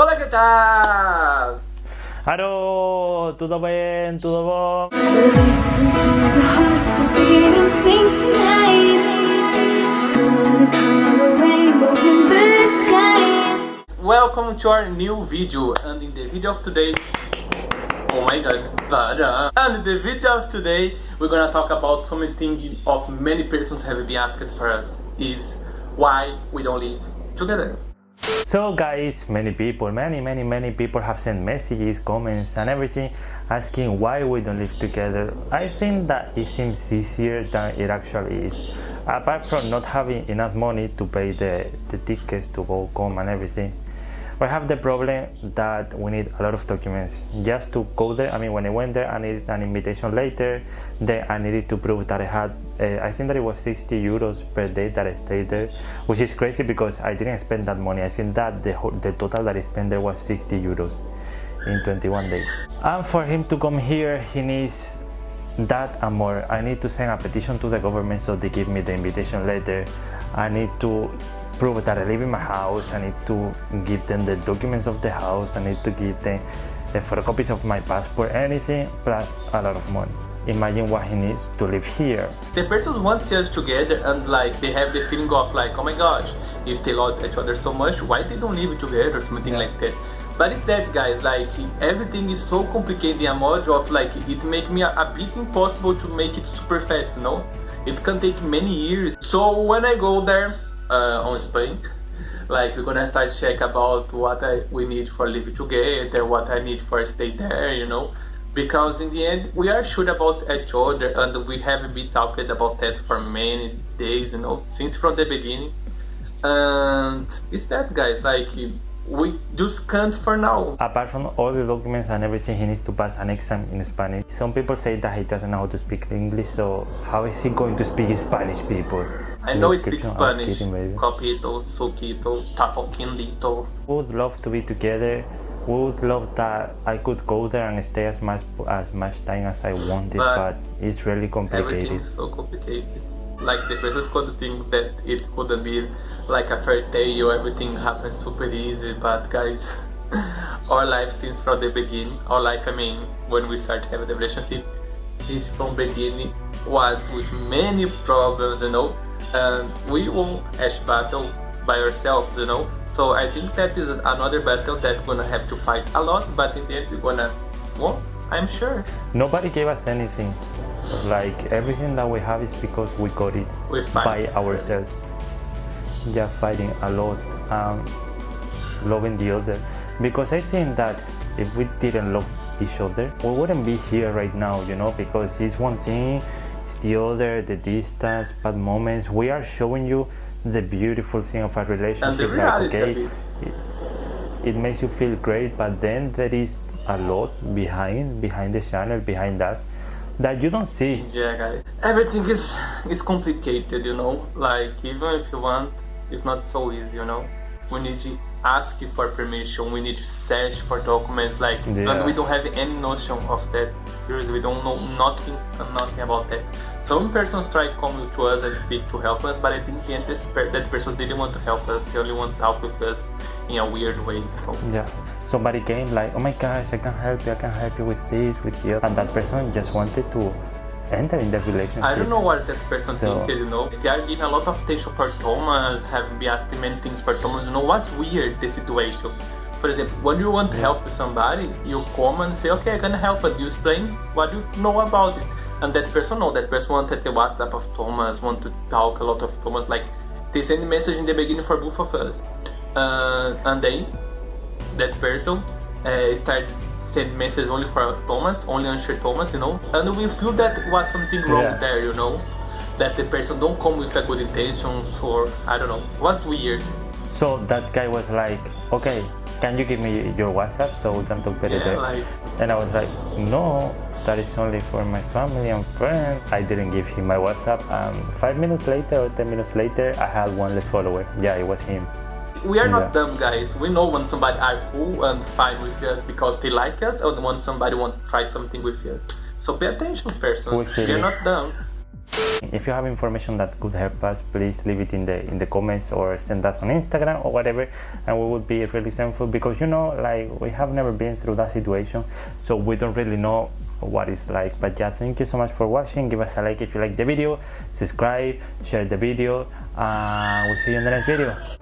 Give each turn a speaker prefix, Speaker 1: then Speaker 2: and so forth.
Speaker 1: Olá, que tal?
Speaker 2: Alô, tudo bem? Tudo bom?
Speaker 1: Welcome to our new video and in the video of today Oh my god. And in the video of today we're gonna talk about something of many persons have been asked for us is why we don't live together.
Speaker 2: So guys, many people, many many many people have sent messages, comments and everything asking why we don't live together. I think that it seems easier than it actually is. Apart from not having enough money to pay the, the tickets to go come and everything, we have the problem that we need a lot of documents just to go there. I mean, when I went there, I needed an invitation later. Then I needed to prove that I had, uh, I think that it was 60 euros per day that I stayed there, which is crazy because I didn't spend that money. I think that the, the total that I spent there was 60 euros in 21 days. And for him to come here, he needs that and more. I need to send a petition to the government so they give me the invitation letter. I need to prove that I live in my house. I need to give them the documents of the house. I need to give them the photocopies of my passport, anything, plus a lot of money. Imagine what he needs to live here.
Speaker 1: The person wants us together and like they have the feeling of like, oh my gosh, if they love each other so much, why they don't live together or something yeah. like that. But it's that guys, like everything is so complicated in a module of like it make me a, a bit impossible to make it super fast, you know? It can take many years. So when I go there, uh, on Spain. Like we're gonna start check about what I, we need for living together, what I need for stay there, you know. Because in the end, we are sure about each other and we have been talking about that for many days, you know, since from the beginning. And it's that guys, like we just can't for now.
Speaker 2: Apart from all the documents and everything, he needs to pass an exam in Spanish. Some people say that he doesn't know how to speak English, so how is he going to speak Spanish, people?
Speaker 1: I know he speaks Spanish. Kidding, Copito, Suquito, Tapoquindito.
Speaker 2: We would love to be together. We would love that I could go there and stay as much as much time as I wanted, but, but it's really complicated.
Speaker 1: Everything is so complicated. Like the persons could think that it could be like a fairy tale, everything happens super easy, but guys, our life since from the beginning, our life I mean, when we start having the relationship, since from beginning was with many problems, you know, and we won each battle by ourselves, you know. So I think that is another battle that we're gonna have to fight a lot, but in the end we're gonna win, I'm sure.
Speaker 2: Nobody gave us anything. Like everything that we have is because we got it by ourselves. Yeah, fighting a lot, um, loving the other. Because I think that if we didn't love each other, we wouldn't be here right now, you know, because it's one thing the other, the distance, bad moments. We are showing you the beautiful thing of a relationship.
Speaker 1: Like, okay,
Speaker 2: it, it makes you feel great, but then there is a lot behind, behind the channel, behind us that you don't see.
Speaker 1: Yeah, guys. Everything is is complicated, you know. Like even if you want, it's not so easy, you know. We need to ask for permission. We need to search for documents, like, yes. and we don't have any notion of that. Seriously, we don't know nothing, nothing about that. Some persons try coming to us and speak to help us, but I think the end that person didn't want to help us. They only want to help with us in a weird way.
Speaker 2: Yeah. Somebody came like, oh my gosh, I can help you. I can help you with this, with other. And that person just wanted to enter in the relationship. I
Speaker 1: don't know what that person so, thinks, you know. They are giving a lot of attention for Thomas, have been asking many things for Thomas. You know, what's weird, the situation. For example, when you want to help somebody, you come and say, okay, I can help, but you explain what do you know about it and that person know that person wanted the WhatsApp of Thomas, want to talk a lot of Thomas, like they send a message in the beginning for both of us, uh, and then that person uh, start send message only for Thomas, only answer Thomas, you know, and we feel that was something wrong yeah. there, you know, that the person don't come with a good intentions or I don't know, was weird.
Speaker 2: So that guy was like, okay, can you give me your WhatsApp so we can talk better
Speaker 1: yeah. Like,
Speaker 2: and I was like, no, that is only for my family and friends. I didn't give him my WhatsApp. Um, five minutes later or 10 minutes later, I had one less follower. Yeah, it was him.
Speaker 1: We are not yeah. dumb guys. We know when somebody are cool and fine with us because they like us or when somebody want to try something with us. So pay attention persons. We are not dumb.
Speaker 2: if you have information that could help us please leave it in the in the comments or send us on instagram or whatever and we would be really thankful because you know like we have never been through that situation so we don't really know what it's like. But yeah thank you so much for watching. Give us a like if you like the video. Subscribe share the video uh, we'll see you in the next video